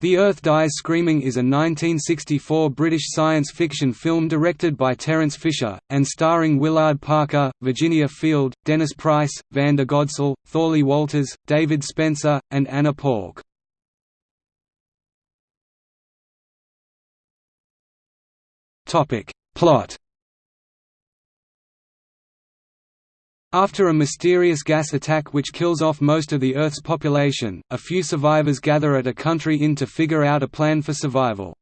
The Earth Dies Screaming is a 1964 British science fiction film directed by Terence Fisher, and starring Willard Parker, Virginia Field, Dennis Price, Vanda Godsell, Thorley Walters, David Spenser, and Anna Palk. Plot After a mysterious gas attack which kills off most of the Earth's population, a few survivors gather at a country inn to figure out a plan for survival.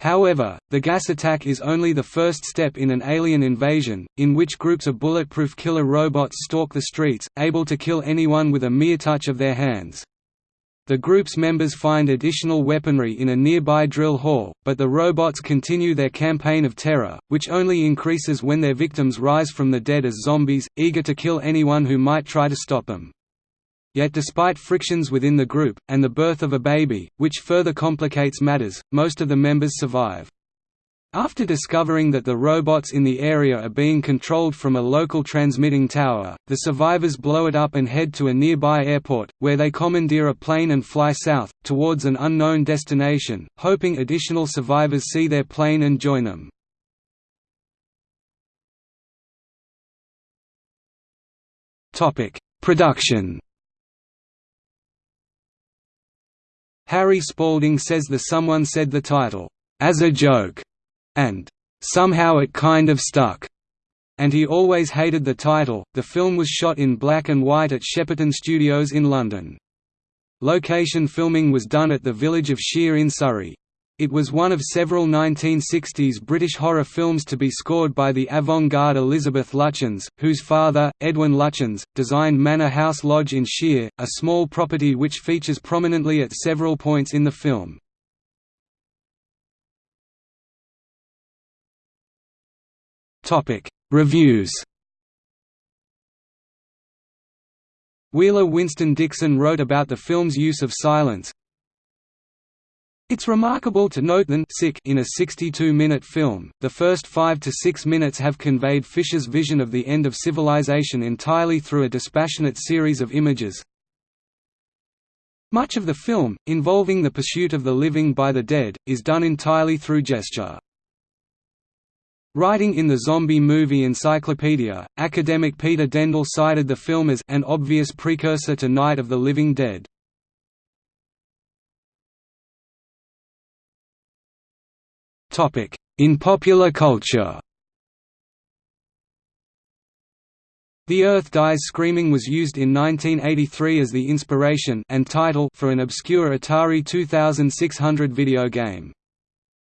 However, the gas attack is only the first step in an alien invasion, in which groups of bulletproof killer robots stalk the streets, able to kill anyone with a mere touch of their hands. The group's members find additional weaponry in a nearby drill hall, but the robots continue their campaign of terror, which only increases when their victims rise from the dead as zombies, eager to kill anyone who might try to stop them. Yet despite frictions within the group, and the birth of a baby, which further complicates matters, most of the members survive. After discovering that the robots in the area are being controlled from a local transmitting tower, the survivors blow it up and head to a nearby airport, where they commandeer a plane and fly south, towards an unknown destination, hoping additional survivors see their plane and join them. Production Harry Spalding says the Someone said the title, "...as a joke." And somehow it kind of stuck, and he always hated the title. The film was shot in black and white at Shepperton Studios in London. Location filming was done at the village of Shere in Surrey. It was one of several 1960s British horror films to be scored by the avant-garde Elisabeth Lutyens, whose father, Edwin Lutyens, designed Manor House Lodge in Shere, a small property which features prominently at several points in the film. Topic: Reviews. Wheeler Winston Dixon wrote about the film's use of silence. It's remarkable to note that in a 62-minute film, the first five to six minutes have conveyed Fisher's vision of the end of civilization entirely through a dispassionate series of images. Much of the film, involving the pursuit of the living by the dead, is done entirely through gesture. Writing in the Zombie Movie Encyclopedia, academic Peter Dendle cited the film as an obvious precursor to Night of the Living Dead. In popular culture The Earth Dies Screaming was used in 1983 as the inspiration and title for an obscure Atari 2600 video game.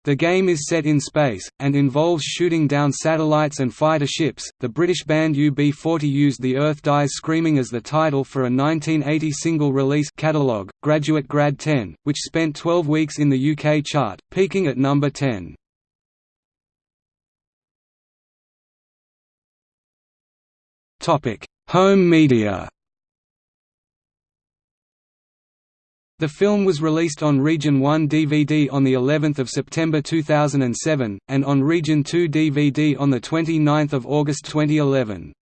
The game is set in space, and involves shooting down satellites and fighter ships. The British band UB40 used The Earth Dies Screaming as the title for a 1980 single release catalogue, Graduate Grad 10, which spent 12 weeks in the UK chart, peaking at number 10. Home media The film was released on Region 1 DVD on the 11th of September 2007 and on Region 2 DVD on the 29th of August 2011.